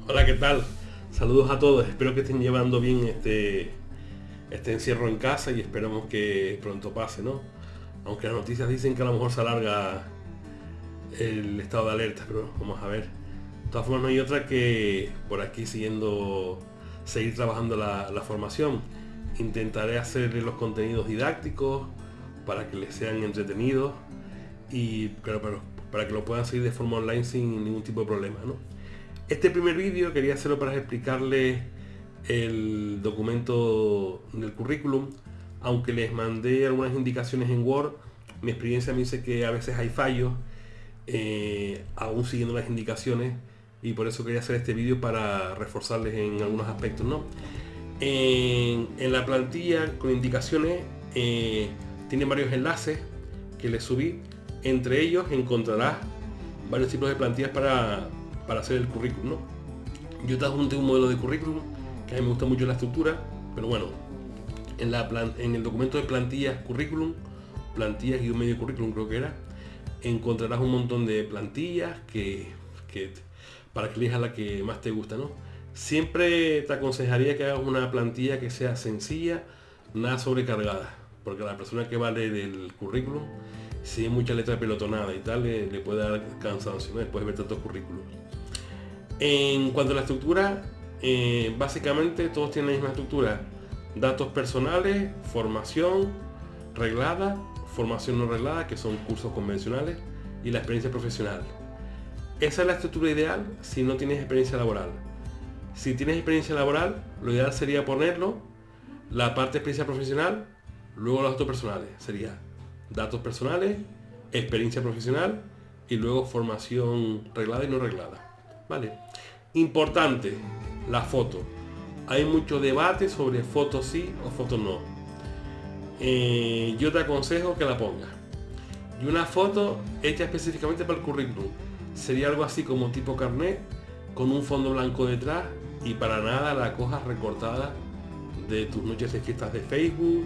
Hola, ¿qué tal? Saludos a todos, espero que estén llevando bien este, este encierro en casa y esperamos que pronto pase, ¿no? Aunque las noticias dicen que a lo mejor se alarga el estado de alerta, pero vamos a ver. De todas formas no hay otra que por aquí siguiendo, seguir trabajando la, formación. Intentaré hacerle los contenidos didácticos para que les sean entretenidos y para, para que lo puedan seguir de forma online sin ningún tipo de problema, ¿no? Este primer vídeo quería hacerlo para explicarles el documento del currículum, aunque les mandé algunas indicaciones en Word, mi experiencia me dice que a veces hay fallos, eh, aún siguiendo las indicaciones, y por eso quería hacer este vídeo para reforzarles en algunos aspectos. ¿no? En, la plantilla con indicaciones eh, tiene varios enlaces que les subí, entre ellos encontrarás varios tipos de plantillas para para hacer el currículum. Yo te adjunté un modelo de currículum, que a mí me gusta mucho la estructura, pero bueno, en, la en el documento de plantillas currículum, plantillas y un medio currículum creo que era, encontrarás un montón de plantillas que, para que elijas la que más te gusta. ¿no? Siempre te aconsejaría que hagas una plantilla que sea sencilla, nada sobrecargada, porque la persona que va a leer el currículum, si mucha letra pelotonada y tal, le, puede dar cansancio, después de ver tantos currículos. En cuanto a la estructura, eh, básicamente todos tienen la misma estructura. Datos personales, formación reglada, formación no reglada, que son cursos convencionales, y la experiencia profesional. Esa es la estructura ideal si no tienes experiencia laboral. Si tienes experiencia laboral, lo ideal sería ponerlo, la parte de experiencia profesional, luego los datos personales. Sería datos personales, experiencia profesional y luego formación reglada y no reglada. ¿vale? Importante, la foto. Hay mucho debate sobre foto sí o foto no. Eh, yo te aconsejo que la pongas. Y una foto hecha específicamente para el currículum. Sería algo así como tipo carnet, con un fondo blanco detrás y para nada la cojas recortada de tus noches de fiestas de Facebook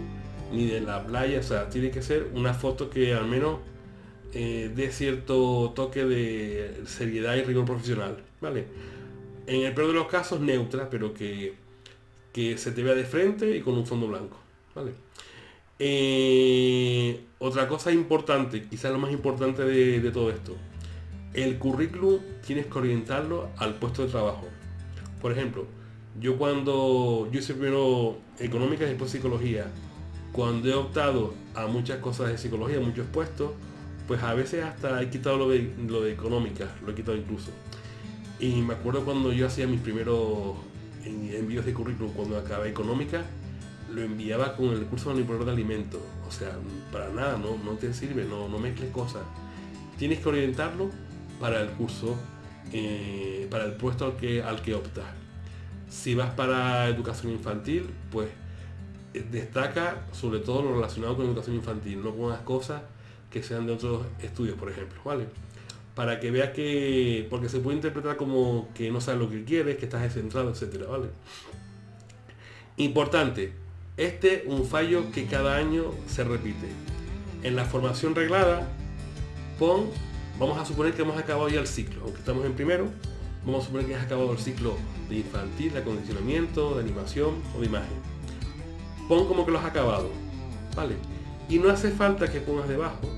ni de la playa. O sea, tiene que ser una foto que al menos eh, de cierto toque de seriedad y rigor profesional, ¿vale? En el peor de los casos, neutra, pero que, que se te vea de frente y con un fondo blanco, ¿vale? Eh, otra cosa importante, quizás lo más importante de, todo esto, el currículum tienes que orientarlo al puesto de trabajo. Por ejemplo, yo cuando yo hice primero económica y después psicología, cuando he optado a muchas cosas de psicología, muchos puestos, pues a veces hasta he quitado lo de, lo de económica, lo he quitado incluso. Y me acuerdo cuando yo hacía mis primeros envíos de currículum, cuando acabé económica, lo enviaba con el curso de manipulador de alimentos. O sea, para nada, no, no te sirve, no, no mezcles cosas. Tienes que orientarlo para el curso, eh, para el puesto al que, al que optas. Si vas para educación infantil, pues destaca sobre todo lo relacionado con educación infantil, no pongas cosas que sean de otros estudios, por ejemplo, ¿vale? Para que veas que, porque se puede interpretar como que no sabes lo que quieres, que estás descentrado, etcétera, ¿vale? Importante, este un fallo que cada año se repite. En la formación reglada, pon, vamos a suponer que hemos acabado ya el ciclo, aunque estamos en primero, vamos a suponer que has acabado el ciclo de infantil, de acondicionamiento, de animación o de imagen. Pon como que lo has acabado, ¿vale? Y no hace falta que pongas debajo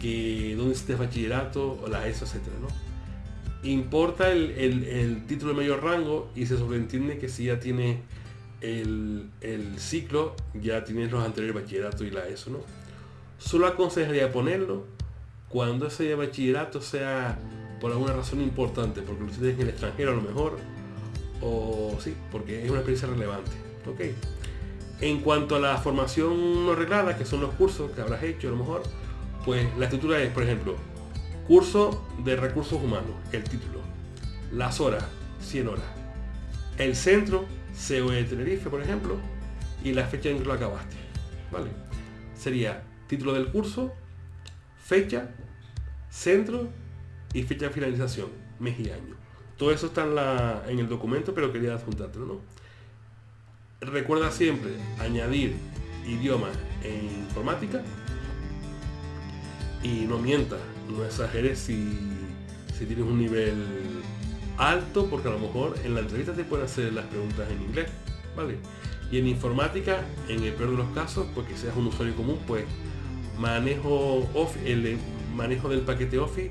que donde estés bachillerato o la ESO, etcétera, ¿no? Importa el, título de mayor rango y se sobreentiende que si ya tiene el, ciclo, ya tienes los anteriores bachillerato y la ESO, ¿no? Solo aconsejaría ponerlo cuando ese bachillerato sea por alguna razón importante, porque lo tienes en el extranjero a lo mejor, o sí, porque es una experiencia relevante. ¿ok? En cuanto a la formación no reglada, que son los cursos que habrás hecho a lo mejor, pues la estructura es, por ejemplo, curso de recursos humanos, el título, las horas, 100 horas, el centro, COE de Tenerife, por ejemplo, y la fecha en que lo acabaste. ¿Vale? Sería título del curso, fecha, centro y fecha de finalización, mes y año. Todo eso está en, en el documento, pero quería adjuntártelo, ¿no? Recuerda siempre añadir idioma en informática y no mientas, no exageres si, tienes un nivel alto porque a lo mejor en la entrevista te pueden hacer las preguntas en inglés, ¿vale? Y en informática, en el peor de los casos, porque seas un usuario común, pues manejo el manejo del paquete Office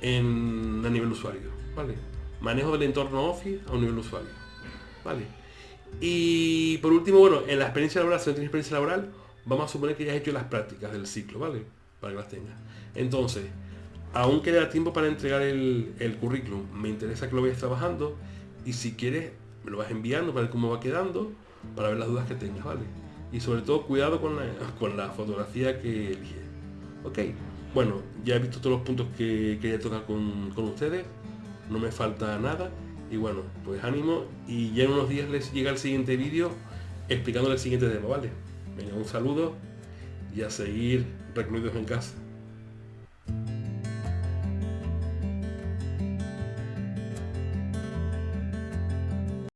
en, a nivel usuario, ¿vale? Manejo del entorno Office a un nivel usuario, ¿vale? Y por último, bueno, en la experiencia laboral, si no tienes experiencia laboral, vamos a suponer que ya has hecho las prácticas del ciclo, ¿vale? Para que las tengas. Entonces, aún queda tiempo para entregar el, currículum. Me interesa que lo vayas trabajando y si quieres, me lo vas enviando para ver cómo va quedando, para ver las dudas que tengas, ¿vale? Y sobre todo, cuidado con la, fotografía que eliges. Ok, bueno, ya he visto todos los puntos que quería tocar con ustedes. No me falta nada. Y bueno, pues ánimo y ya en unos días les llega el siguiente vídeo explicándole el siguiente tema, ¿vale? Venga, un saludo y a seguir recluidos en casa.